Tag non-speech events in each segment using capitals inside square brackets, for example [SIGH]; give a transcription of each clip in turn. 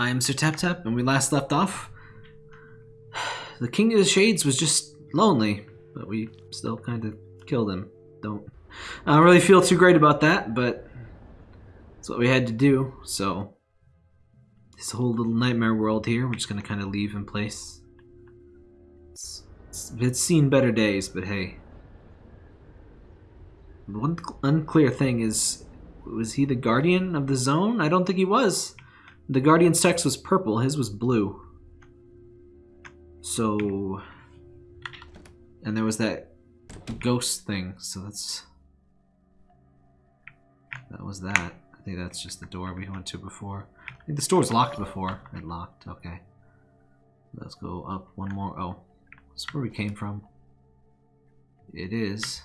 I am Sir Tap Tap, and we last left off. The King of the Shades was just lonely, but we still kind of killed him. Don't. I don't really feel too great about that, but it's what we had to do. So this whole little nightmare world here, we're just gonna kind of leave in place. It's, it's, it's seen better days, but hey. One unclear thing is, was he the guardian of the zone? I don't think he was. The guardian's text was purple, his was blue. So, and there was that ghost thing, so that's, that was that. I think that's just the door we went to before. I think the store was locked before. It locked, okay. Let's go up one more. Oh, that's where we came from. It is.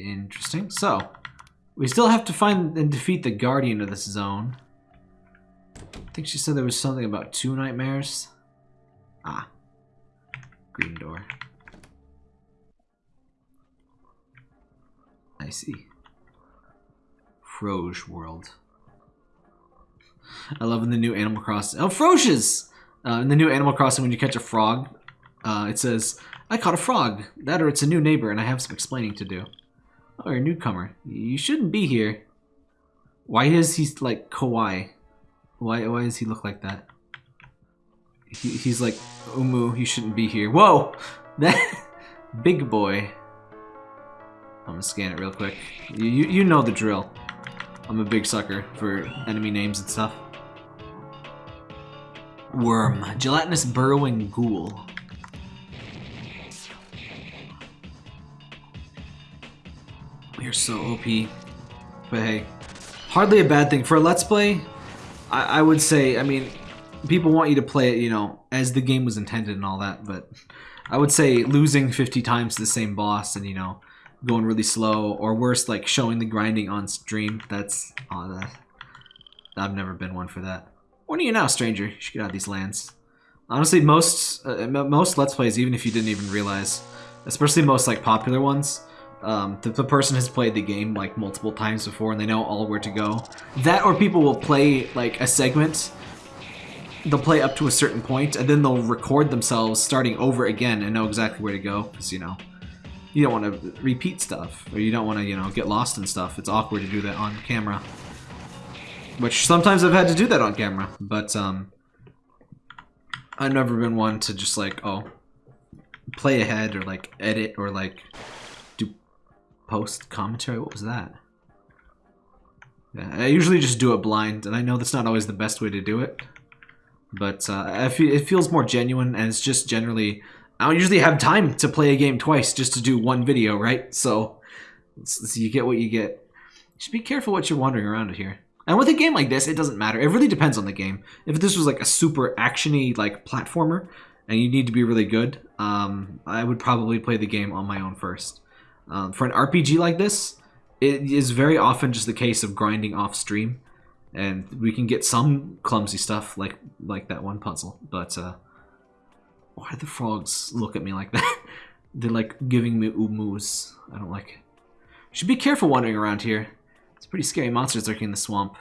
Interesting. So, we still have to find and defeat the guardian of this zone. I think she said there was something about two nightmares. Ah. Green door. I see. Froge world. I love in the new Animal Crossing. Oh, Froges! Uh, in the new Animal Crossing, when you catch a frog, uh, it says, I caught a frog. That or it's a new neighbor and I have some explaining to do. Oh, you're a newcomer. You shouldn't be here. Why is he like kawaii? Why why does he look like that? He, he's like, Umu, you shouldn't be here. Whoa! [LAUGHS] That big boy. I'm gonna scan it real quick. You, you, you know the drill. I'm a big sucker for enemy names and stuff. Worm. Gelatinous burrowing ghoul. Are so OP. But hey, hardly a bad thing. For a Let's Play, I, I would say, I mean, people want you to play it, you know, as the game was intended and all that, but I would say losing 50 times to the same boss and, you know, going really slow, or worse, like showing the grinding on stream, that's, oh, that, I've never been one for that. What are you now, stranger? You should get out of these lands. Honestly, most, uh, most Let's Plays, even if you didn't even realize, especially most, like, popular ones, um, the, the, person has played the game like multiple times before and they know all where to go. That or people will play like a segment, they'll play up to a certain point and then they'll record themselves starting over again and know exactly where to go because you know, you don't want to repeat stuff or you don't want to, you know, get lost in stuff. It's awkward to do that on camera. Which sometimes I've had to do that on camera, but um, I've never been one to just like, oh, play ahead or like edit or like post commentary. What was that? Yeah, I usually just do it blind, and I know that's not always the best way to do it. But uh, it feels more genuine, and it's just generally... I don't usually have time to play a game twice just to do one video, right? So, so you get what you get. Just be careful what you're wandering around here. And with a game like this, it doesn't matter. It really depends on the game. If this was like a super actiony like platformer, and you need to be really good, um, I would probably play the game on my own first. Um, for an RPG like this, it is very often just the case of grinding off stream, and we can get some clumsy stuff like like that one puzzle. But uh, why do the frogs look at me like that? [LAUGHS] They're like giving me umus. I don't like it. Should be careful wandering around here. It's pretty scary monsters lurking in the swamp.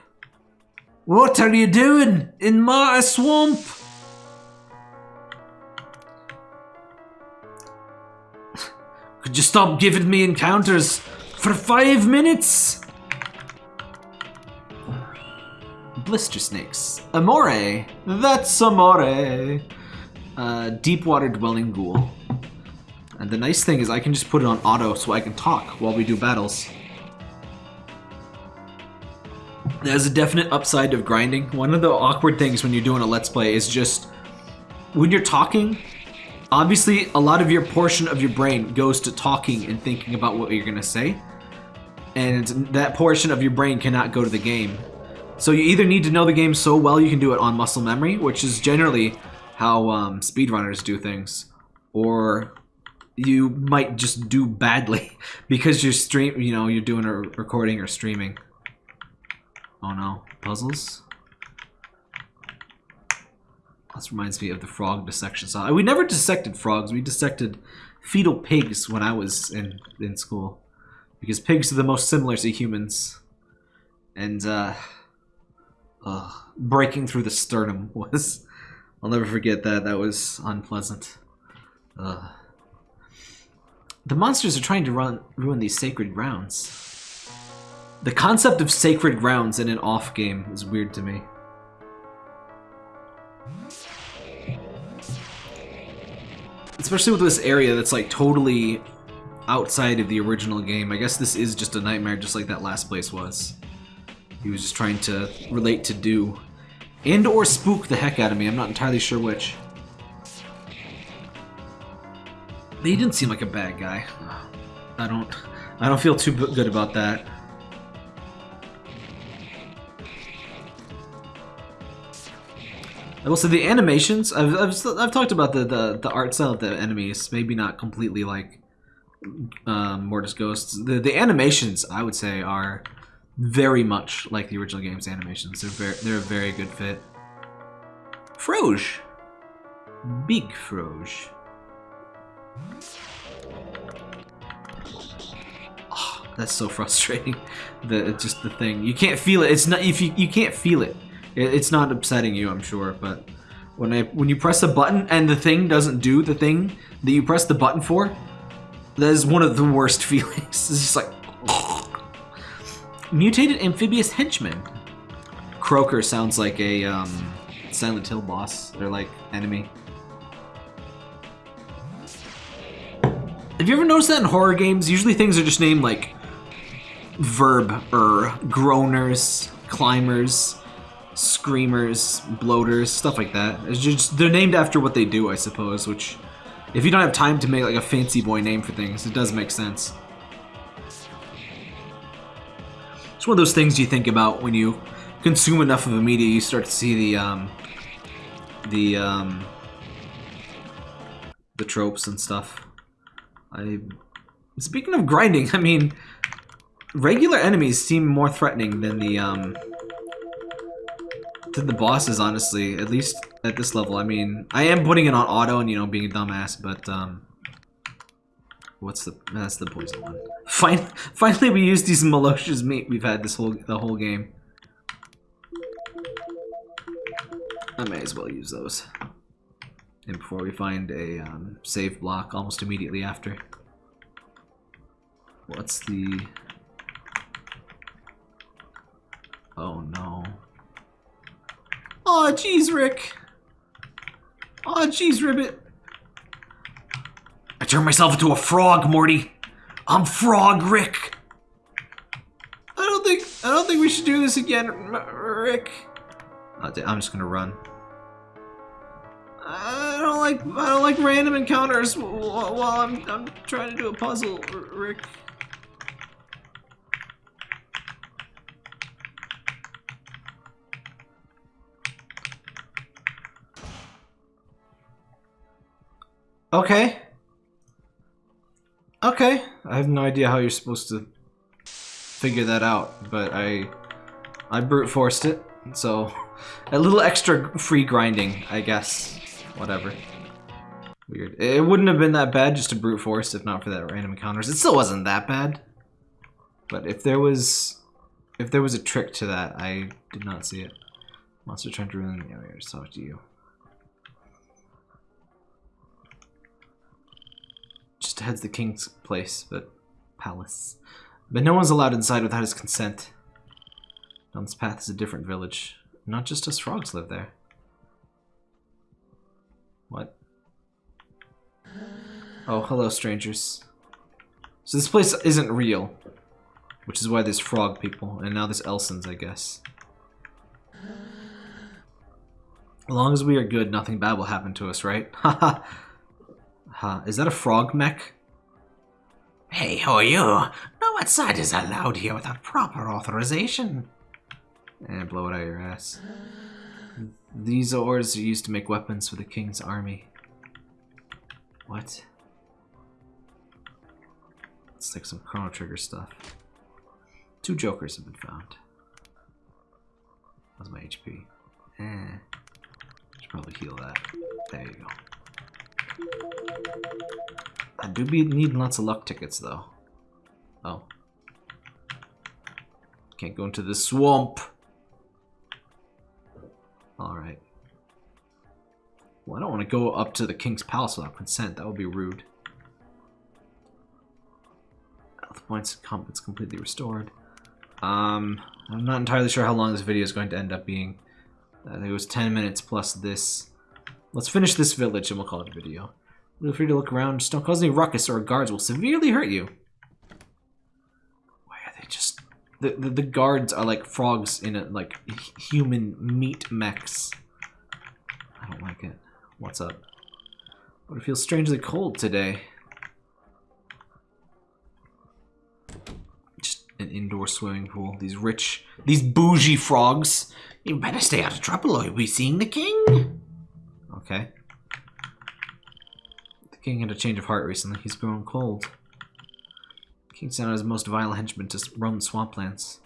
What are you doing in my swamp? Could you stop giving me encounters for five minutes? Blister snakes. Amore. That's Amore. Uh, deep water dwelling ghoul. And the nice thing is I can just put it on auto so I can talk while we do battles. There's a definite upside of grinding. One of the awkward things when you're doing a Let's Play is just when you're talking, Obviously, a lot of your portion of your brain goes to talking and thinking about what you're going to say. And that portion of your brain cannot go to the game. So you either need to know the game so well you can do it on muscle memory, which is generally how um, speedrunners do things, or you might just do badly [LAUGHS] because you're stream, you know, you're doing a recording or streaming. Oh no, puzzles? This reminds me of the frog dissection saw. We never dissected frogs. We dissected fetal pigs when I was in, in school. Because pigs are the most similar to humans. And, uh, uh, breaking through the sternum [LAUGHS] was. I'll never forget that. That was unpleasant. Uh, the monsters are trying to run, ruin these sacred grounds. The concept of sacred grounds in an off game is weird to me. Especially with this area that's like totally outside of the original game. I guess this is just a nightmare just like that last place was. He was just trying to relate to Do. And or spook the heck out of me. I'm not entirely sure which. He didn't seem like a bad guy. I don't I don't feel too good about that. I will say the animations. I've, I've, I've talked about the, the the art style of the enemies. Maybe not completely like um, Mortis Ghosts. The the animations I would say are very much like the original game's animations. They're very they're a very good fit. Froge, big Froge. Oh, that's so frustrating. [LAUGHS] The just the thing you can't feel it. It's not if you you can't feel it. It. It's not upsetting you, I'm sure, but when I when you press a button and the thing doesn't do the thing that you press the button for, that is one of the worst [LAUGHS] feelings. It's just like mutated amphibious henchman. Croaker sounds like a um, Silent Hill boss. They're like enemy. Have you ever noticed that in horror games? Usually things are just named like verb or groaners, climbers, screamers, bloaters, stuff like that. Just they're named after what they do, I suppose, which if you don't have time to make like a fancy boy name for things, it does make sense. It's one of those things you think about when you consume enough of a media, you start to see the um the um the tropes and stuff. I speaking of grinding, [LAUGHS] I mean regular enemies seem more threatening than the um than the bosses honestly, at least at this level. I mean, I am putting it on auto and you know being a dumbass, but um what's the that's the poison one. [LAUGHS] Fine finally we used these malocious meat we've had this whole the whole game. I may as well use those. And before we find a um, save block almost immediately after. What's the... jeez, Rick! oh, jeez, Ribbit! I turned myself into a frog, Morty! I'm Frog Rick! I don't think I don't think we should do this again, Rick. I'm just gonna run. I don't like I don't like random encounters while I'm I'm trying to do a puzzle, Rick. Okay. Okay. I have no idea how you're supposed to figure that out, but I I brute forced it, so [LAUGHS] a little extra free grinding, I guess. Whatever. Weird. It wouldn't have been that bad just to brute force if not for that random encounters. It still wasn't that bad. But if there was if there was a trick to that, I did not see it. Monster trying to ruin the area talk to you. Just heads the king's place, but palace. But no one's allowed inside without his consent. Down this path is a different village. Not just us frogs live there. What? Oh, hello, strangers. So this place isn't real. Which is why there's frog people, and now there's Elsens, I guess. As long as we are good, nothing bad will happen to us, right? [LAUGHS] Haha. Ha. Is that a frog mech? Hey, who are you? No outside is allowed here without proper authorization. And eh, blow it out your ass. These ores are used to make weapons for the king's army. What? It's like some Chrono Trigger stuff. Two jokers have been found. How's my HP? Eh. Should probably heal that. There you go. I do be needing lots of luck tickets though. Oh. Can't go into the swamp. Alright. Well, I don't want to go up to the king's palace without consent. That would be rude. Health points, it's completely restored. Um, I'm not entirely sure how long this video is going to end up being. I think it was 10 minutes plus this. Let's finish this village and we'll call it a video. Feel free to look around. Just don't cause any ruckus or guards will severely hurt you. Why are they just... The, the, the guards are like frogs in a, like, human meat mechs. I don't like it. What's up? But it feels strangely cold today. Just an indoor swimming pool. These rich, these bougie frogs. You better stay out of trouble or you'll be seeing the king. Okay. The king had a change of heart recently. He's grown cold. King sent out his most vile henchmen to roam the swamplands.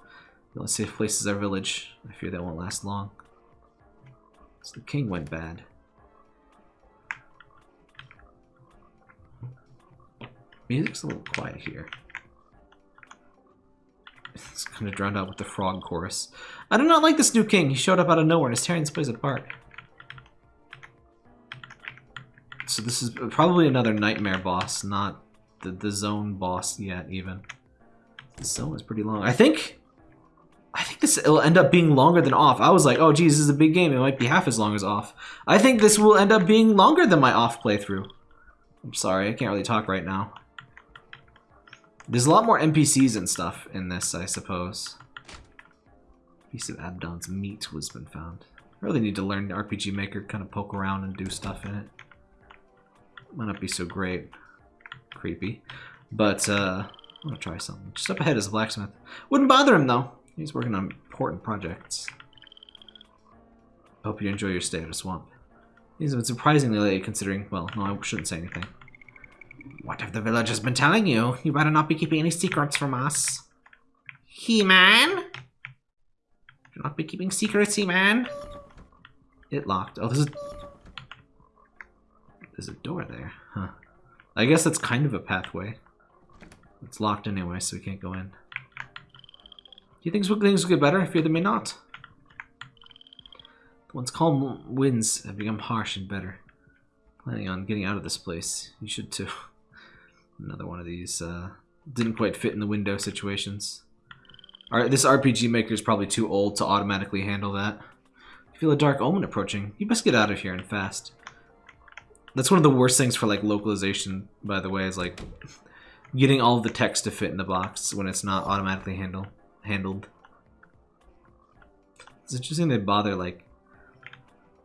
The only safe place is our village. I fear that won't last long. So the king went bad. Music's a little quiet here. It's kind of drowned out with the frog chorus. I do not like this new king. He showed up out of nowhere and is tearing this place apart. So this is probably another nightmare boss, not the, the zone boss yet, even. The zone is pretty long. I think... I think this will end up being longer than off. I was like, oh geez, this is a big game. It might be half as long as off. I think this will end up being longer than my off playthrough. I'm sorry, I can't really talk right now. There's a lot more NPCs and stuff in this, I suppose. Piece of Abdon's meat was been found. I really need to learn RPG Maker, kind of poke around and do stuff in it. Might not be so great. Creepy. But, uh, I'm gonna try something. Just up ahead is a blacksmith. Wouldn't bother him, though. He's working on important projects. Hope you enjoy your stay at the swamp. He's been surprisingly late, considering, well, no, I shouldn't say anything. What have the villagers been telling you? You better not be keeping any secrets from us. He-Man? Do not be keeping secrets, He-Man. It locked. Oh, this a... There's a door there. Huh. I guess that's kind of a pathway. It's locked anyway, so we can't go in. Do you think things will get better? I fear they may not. Once calm winds have become harsh and bitter. Planning on getting out of this place. You should too. [LAUGHS] Another one of these uh, didn't quite fit in the window situations. Alright, this RPG Maker is probably too old to automatically handle that. You feel a dark omen approaching. You best get out of here and fast. That's one of the worst things for like localization, by the way, is like getting all the text to fit in the box when it's not automatically handle handled. It's interesting they bother like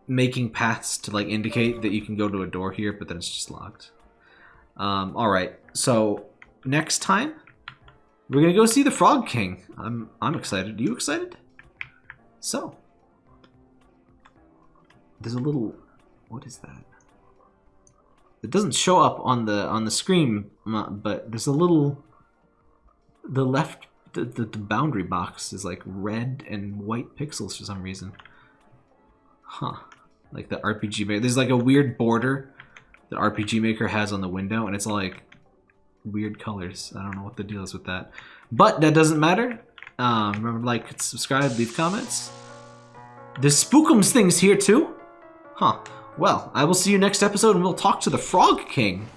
making paths to like indicate that you can go to a door here, but then it's just locked. Um, all right, so next time we're gonna go see the Frog King. I'm I'm excited. Are you excited? So there's a little. What is that? It doesn't show up on the on the screen, but there's a little. The left, the, the, the boundary box is like red and white pixels for some reason. Huh. Like the RPG Maker. There's like a weird border that RPG Maker has on the window, and it's like weird colors. I don't know what the deal is with that. But that doesn't matter. Um, remember to like, subscribe, leave comments. The Spookums thing's here too? Huh. Well, I will see you next episode and we'll talk to the Frog King.